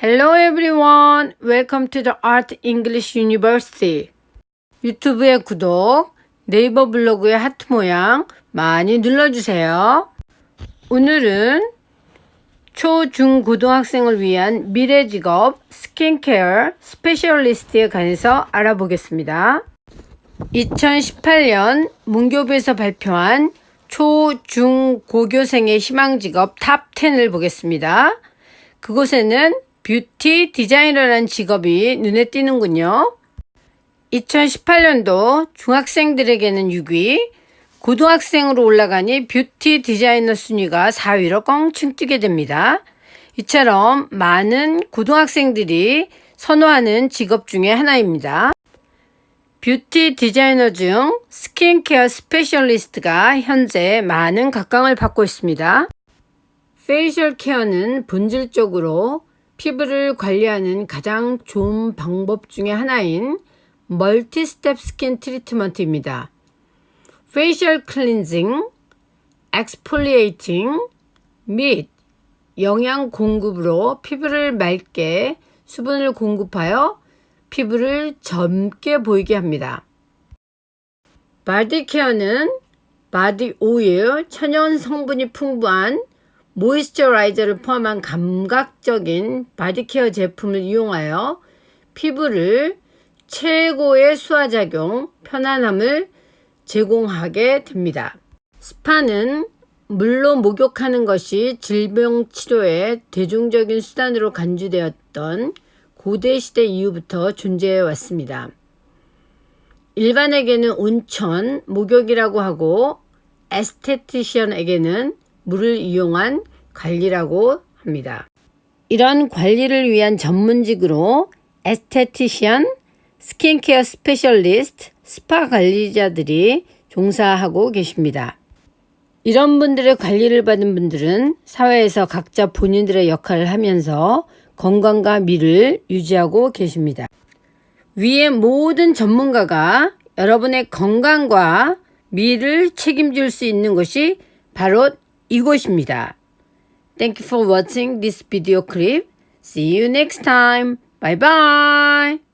Hello everyone. Welcome to the Art English University. 유튜브의 구독, 네이버 블로그의 하트 모양 많이 눌러주세요. 오늘은 초, 중, 고등학생을 위한 미래 직업 skincare specialist에 관해서 알아보겠습니다. 2018년 문교부에서 발표한 초, 중, 고교생의 희망 직업 top 10을 보겠습니다. 그곳에는 뷰티 디자이너라는 직업이 눈에 띄는군요. 2018년도 중학생들에게는 6위, 고등학생으로 올라가니 뷰티 디자이너 순위가 4위로 껑충 뛰게 됩니다. 이처럼 많은 고등학생들이 선호하는 직업 중에 하나입니다. 뷰티 디자이너 중 skincare specialist가 현재 많은 각광을 받고 있습니다. facial care는 본질적으로 피부를 관리하는 가장 좋은 방법 중의 하나인 multi-step skin treatment입니다. facial cleansing, exfoliating 및 영양 공급으로 피부를 맑게 수분을 공급하여 피부를 젊게 보이게 합니다. body care는 body oil, 천연 성분이 풍부한 moisturizer를 포함한 감각적인 body care 제품을 이용하여 피부를 최고의 수화작용, 편안함을 제공하게 됩니다. 스파는 물로 목욕하는 것이 질병 치료의 대중적인 수단으로 간주되었던 고대 시대 이후부터 존재해 왔습니다. 일반에게는 온천, 목욕이라고 하고 esthetician에게는 물을 이용한 관리라고 합니다. 이런 관리를 위한 전문직으로 esthetician, skincare specialist, 스파 관리자들이 종사하고 계십니다. 이런 분들의 관리를 받은 분들은 사회에서 각자 본인들의 역할을 하면서 건강과 미를 유지하고 계십니다. 위의 모든 전문가가 여러분의 건강과 미를 책임질 수 있는 것이 바로 이곳입니다. Thank you for watching this video clip. See you next time. Bye bye.